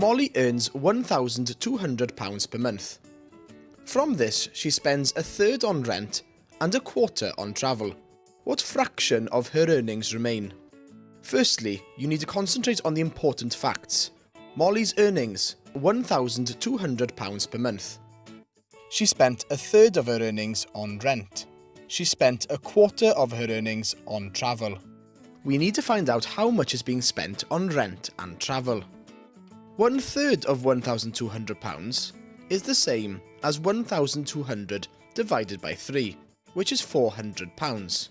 Molly earns £1,200 per month. From this, she spends a third on rent and a quarter on travel. What fraction of her earnings remain? Firstly, you need to concentrate on the important facts. Molly's earnings, £1,200 per month. She spent a third of her earnings on rent. She spent a quarter of her earnings on travel. We need to find out how much is being spent on rent and travel. One third of £1,200 is the same as 1,200 divided by 3, which is £400.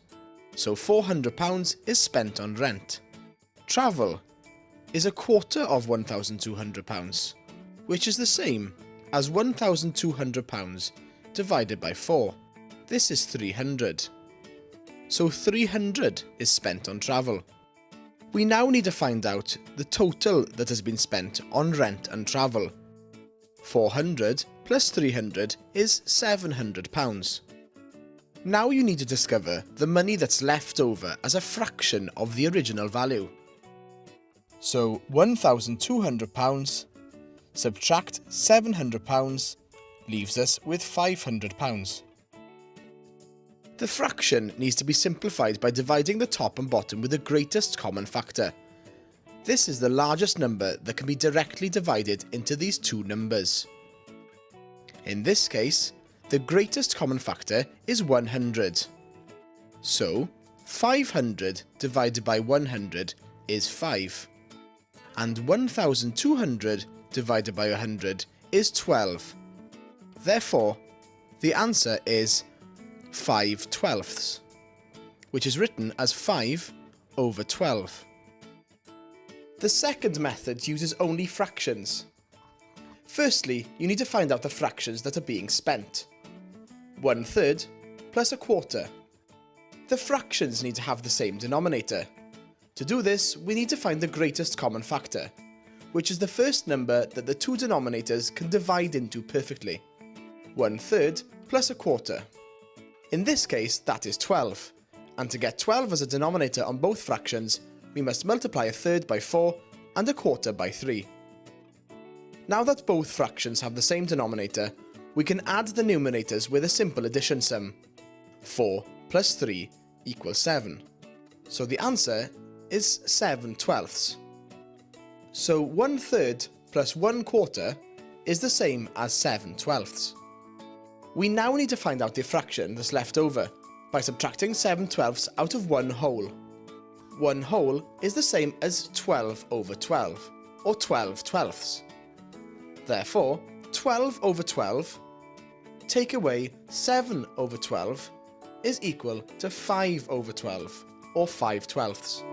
So £400 is spent on rent. Travel is a quarter of £1,200, which is the same as £1,200 divided by 4. This is 300. So 300 is spent on travel. We now need to find out the total that has been spent on rent and travel. 400 plus 300 is £700. Now you need to discover the money that's left over as a fraction of the original value. So £1,200 subtract £700 leaves us with £500. The fraction needs to be simplified by dividing the top and bottom with the greatest common factor. This is the largest number that can be directly divided into these two numbers. In this case, the greatest common factor is 100. So, 500 divided by 100 is 5. And 1200 divided by 100 is 12. Therefore, the answer is 5 twelfths, which is written as 5 over 12. The second method uses only fractions. Firstly, you need to find out the fractions that are being spent. One third plus a quarter. The fractions need to have the same denominator. To do this, we need to find the greatest common factor, which is the first number that the two denominators can divide into perfectly. One third plus a quarter. In this case, that is 12, and to get 12 as a denominator on both fractions, we must multiply a third by 4 and a quarter by 3. Now that both fractions have the same denominator, we can add the numerators with a simple addition sum. 4 plus 3 equals 7. So the answer is 7 twelfths. So 1 third plus 1 quarter is the same as 7 twelfths. We now need to find out the fraction that's left over by subtracting 7 twelfths out of 1 whole. 1 whole is the same as 12 over 12, or 12 twelfths. Therefore, 12 over 12 take away 7 over 12 is equal to 5 over 12, or 5 twelfths.